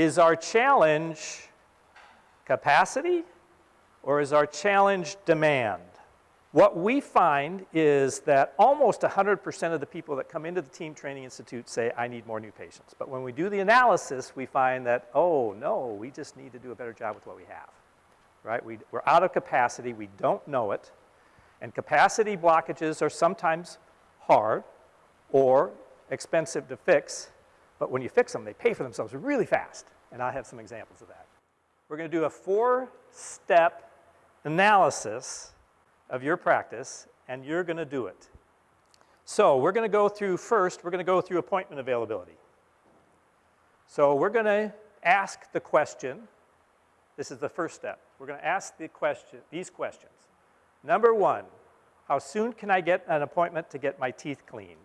Is our challenge capacity or is our challenge demand? What we find is that almost 100% of the people that come into the Team Training Institute say, I need more new patients. But when we do the analysis, we find that, oh, no, we just need to do a better job with what we have, right? We, we're out of capacity. We don't know it. And capacity blockages are sometimes hard or expensive to fix, but when you fix them, they pay for themselves really fast. And I have some examples of that. We're going to do a four-step analysis of your practice, and you're going to do it. So we're going to go through first, we're going to go through appointment availability. So we're going to ask the question. This is the first step. We're going to ask the question, these questions. Number one, how soon can I get an appointment to get my teeth cleaned?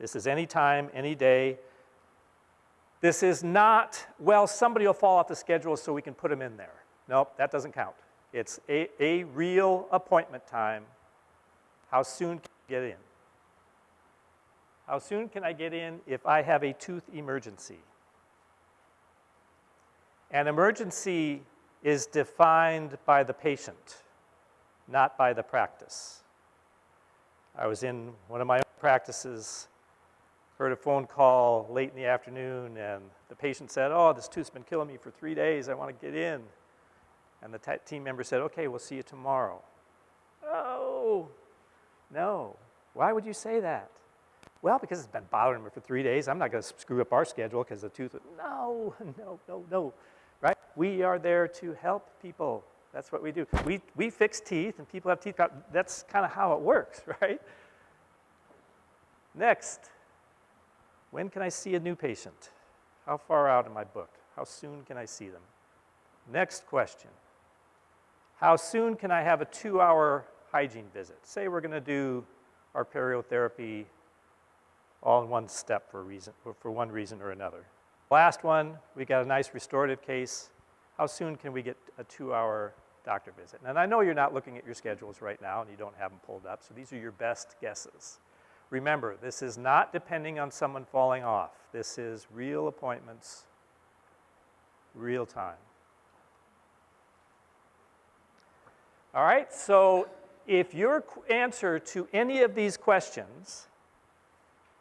This is any time, any day. This is not, well, somebody will fall off the schedule so we can put them in there. Nope, that doesn't count. It's a, a real appointment time. How soon can I get in? How soon can I get in if I have a tooth emergency? An emergency is defined by the patient, not by the practice. I was in one of my own practices, heard a phone call late in the afternoon, and the patient said, oh, this tooth's been killing me for three days, I want to get in. And the team member said, okay, we'll see you tomorrow. Oh, no. Why would you say that? Well, because it's been bothering me for three days. I'm not going to screw up our schedule because the tooth. No, no, no, no. Right? We are there to help people. That's what we do. We, we fix teeth and people have teeth. That's kind of how it works, right? Next, when can I see a new patient? How far out am I booked? How soon can I see them? Next question. How soon can I have a two-hour hygiene visit? Say we're going to do our periotherapy all in one step for, reason, for one reason or another. Last one, we got a nice restorative case. How soon can we get a two-hour doctor visit? And I know you're not looking at your schedules right now and you don't have them pulled up, so these are your best guesses. Remember, this is not depending on someone falling off. This is real appointments, real time. All right, so if your answer to any of these questions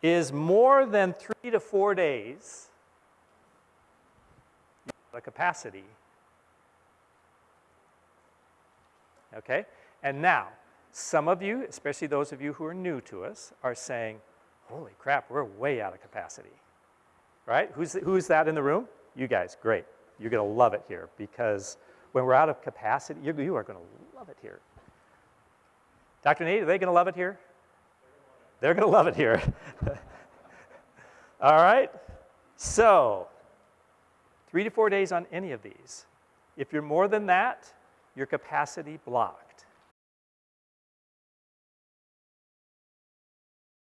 is more than three to four days, the capacity, okay? And now, some of you, especially those of you who are new to us, are saying, holy crap, we're way out of capacity, right? Who's, who's that in the room? You guys, great. You're gonna love it here because when we're out of capacity, you, you are gonna love it here. Dr. Nate, are they going to love it here? They're going to love it here. All right? So, three to four days on any of these. If you're more than that, your capacity blocked.